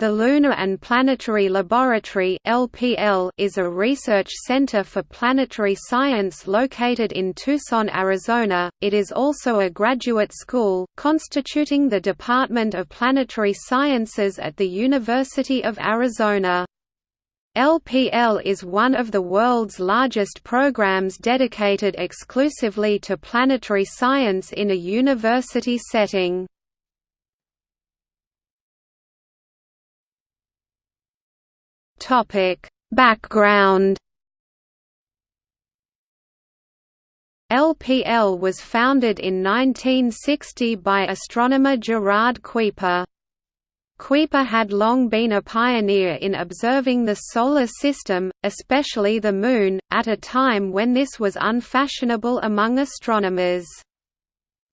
The Lunar and Planetary Laboratory (LPL) is a research center for planetary science located in Tucson, Arizona. It is also a graduate school, constituting the Department of Planetary Sciences at the University of Arizona. LPL is one of the world's largest programs dedicated exclusively to planetary science in a university setting. Topic: Background LPL was founded in 1960 by astronomer Gerard Kuiper. Kuiper had long been a pioneer in observing the Solar System, especially the Moon, at a time when this was unfashionable among astronomers.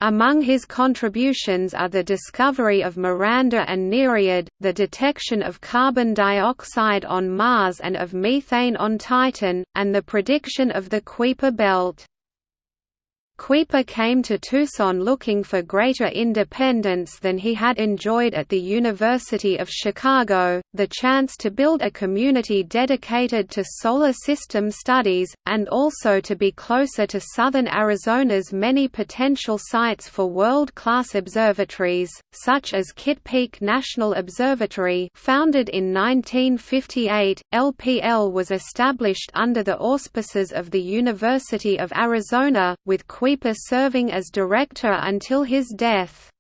Among his contributions are the discovery of Miranda and Nereid, the detection of carbon dioxide on Mars and of methane on Titan, and the prediction of the Kuiper belt. Kuiper came to Tucson looking for greater independence than he had enjoyed at the University of Chicago, the chance to build a community dedicated to solar system studies, and also to be closer to southern Arizona's many potential sites for world-class observatories, such as Kitt Peak National Observatory founded in 1958, LPL was established under the auspices of the University of Arizona, with Kuiper serving as director until his death.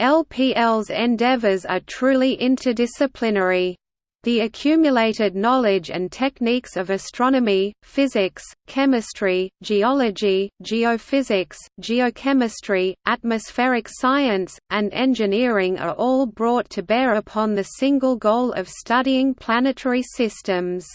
LPL's endeavors are truly interdisciplinary. The accumulated knowledge and techniques of astronomy, physics, chemistry, geology, geophysics, geochemistry, atmospheric science, and engineering are all brought to bear upon the single goal of studying planetary systems.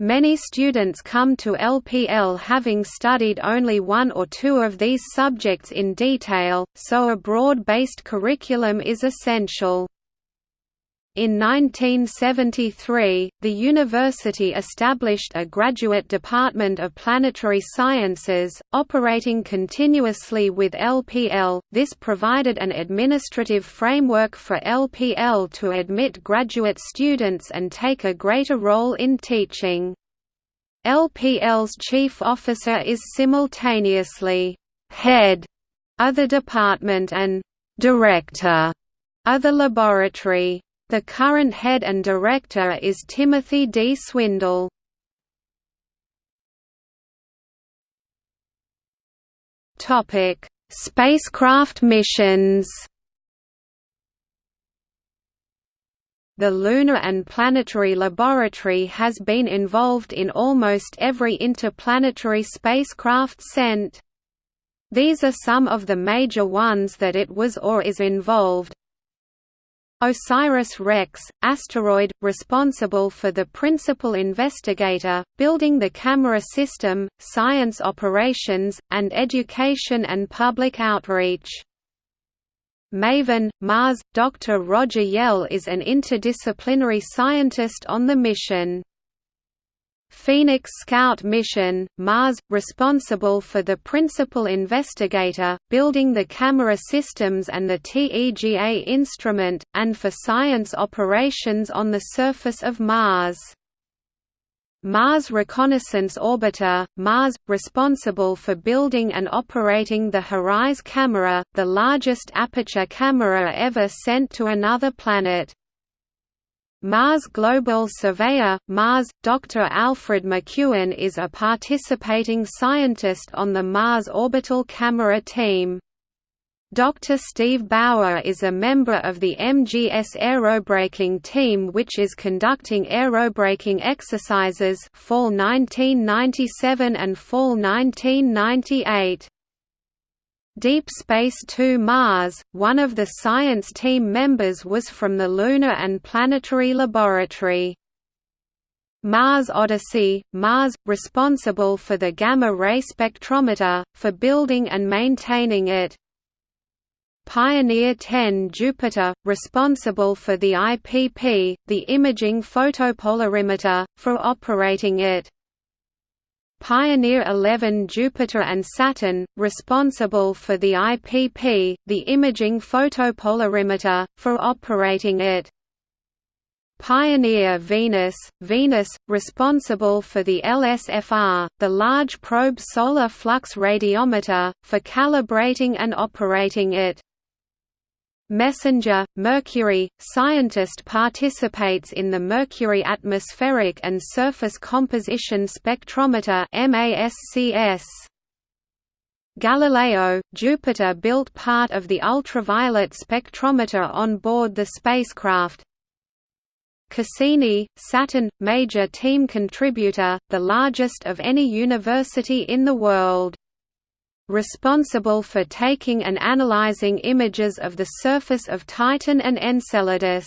Many students come to LPL having studied only one or two of these subjects in detail, so a broad-based curriculum is essential. In 1973, the university established a graduate department of planetary sciences, operating continuously with LPL. This provided an administrative framework for LPL to admit graduate students and take a greater role in teaching. LPL's chief officer is simultaneously head of the department and director of the laboratory. The current head and director is Timothy D. Swindle. Topic: Spacecraft missions. The Lunar and Planetary Laboratory has been involved in almost every interplanetary spacecraft sent. These are some of the major ones that it was or is involved, OSIRIS-REx, asteroid, responsible for the principal investigator, building the camera system, science operations, and education and public outreach. MAVEN, Mars, Dr. Roger Yelle is an interdisciplinary scientist on the mission. Phoenix Scout mission, Mars, responsible for the principal investigator, building the camera systems and the TEGA instrument, and for science operations on the surface of Mars. Mars Reconnaissance Orbiter, Mars, responsible for building and operating the HiRISE camera, the largest aperture camera ever sent to another planet. Mars Global Surveyor, Mars, Dr. Alfred McEwen is a participating scientist on the Mars Orbital Camera team. Dr. Steve Bauer is a member of the MGS aerobraking team which is conducting aerobraking exercises fall 1997 and fall 1998. Deep Space 2 Mars, one of the science team members was from the Lunar and Planetary Laboratory. Mars Odyssey, Mars, responsible for the gamma-ray spectrometer, for building and maintaining it. Pioneer 10 Jupiter, responsible for the IPP, the imaging photopolarimeter, for operating it. Pioneer 11 Jupiter and Saturn, responsible for the IPP, the imaging photopolarimeter, for operating it. Pioneer Venus, Venus, responsible for the LSFR, the Large Probe Solar Flux Radiometer, for calibrating and operating it. Messenger, Mercury, scientist participates in the Mercury Atmospheric and Surface Composition Spectrometer. Galileo, Jupiter built part of the ultraviolet spectrometer on board the spacecraft, Cassini, Saturn, major team contributor, the largest of any university in the world. Responsible for taking and analyzing images of the surface of Titan and Enceladus.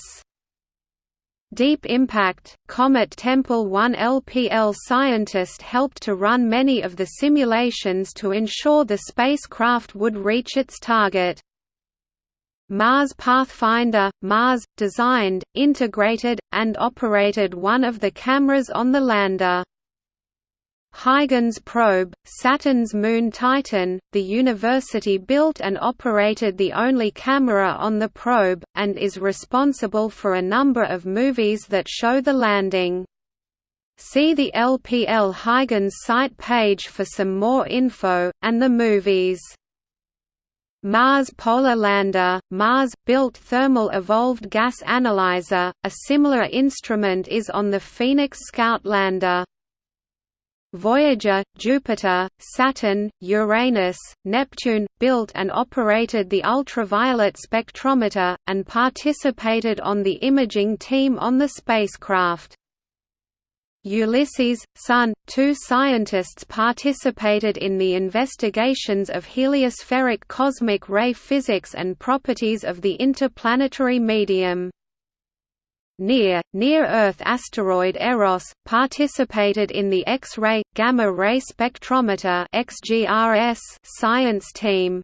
Deep Impact, Comet Tempel 1 LPL scientist helped to run many of the simulations to ensure the spacecraft would reach its target. Mars Pathfinder, Mars, designed, integrated, and operated one of the cameras on the lander. Huygens probe, Saturn's moon Titan, the university built and operated the only camera on the probe, and is responsible for a number of movies that show the landing. See the LPL Huygens site page for some more info, and the movies. Mars Polar Lander, Mars-built Thermal Evolved Gas Analyzer, a similar instrument is on the Phoenix Scout lander. Voyager, Jupiter, Saturn, Uranus, Neptune, built and operated the ultraviolet spectrometer, and participated on the imaging team on the spacecraft. Ulysses, Sun, two scientists participated in the investigations of heliospheric cosmic ray physics and properties of the interplanetary medium. NEAR, Near-Earth asteroid Eros, participated in the X-ray, gamma-ray spectrometer XGRS science team.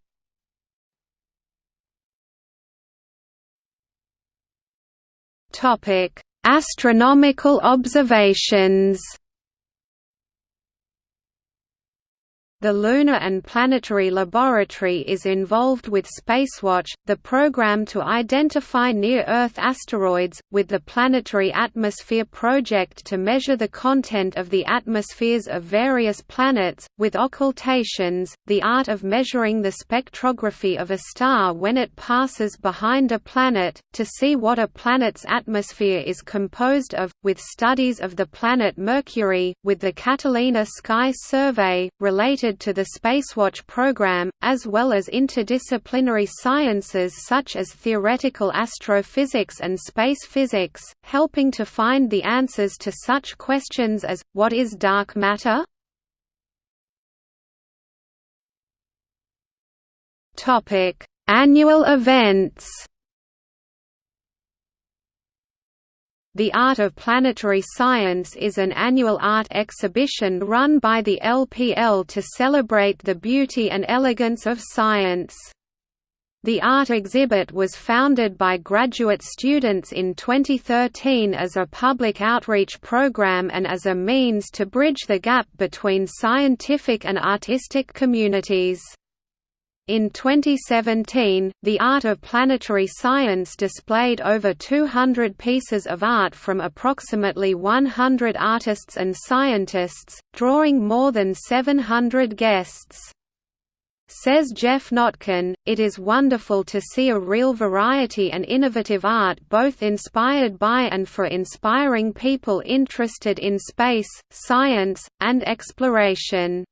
Astronomical observations The Lunar and Planetary Laboratory is involved with Spacewatch, the program to identify near-Earth asteroids, with the Planetary Atmosphere Project to measure the content of the atmospheres of various planets, with occultations, the art of measuring the spectrography of a star when it passes behind a planet, to see what a planet's atmosphere is composed of, with studies of the planet Mercury, with the Catalina Sky Survey, related to the Spacewatch program, as well as interdisciplinary sciences such as theoretical astrophysics and space physics, helping to find the answers to such questions as, what is dark matter? Annual events The Art of Planetary Science is an annual art exhibition run by the LPL to celebrate the beauty and elegance of science. The art exhibit was founded by graduate students in 2013 as a public outreach program and as a means to bridge the gap between scientific and artistic communities. In 2017, the Art of Planetary Science displayed over 200 pieces of art from approximately 100 artists and scientists, drawing more than 700 guests. Says Geoff Notkin, it is wonderful to see a real variety and innovative art both inspired by and for inspiring people interested in space, science, and exploration.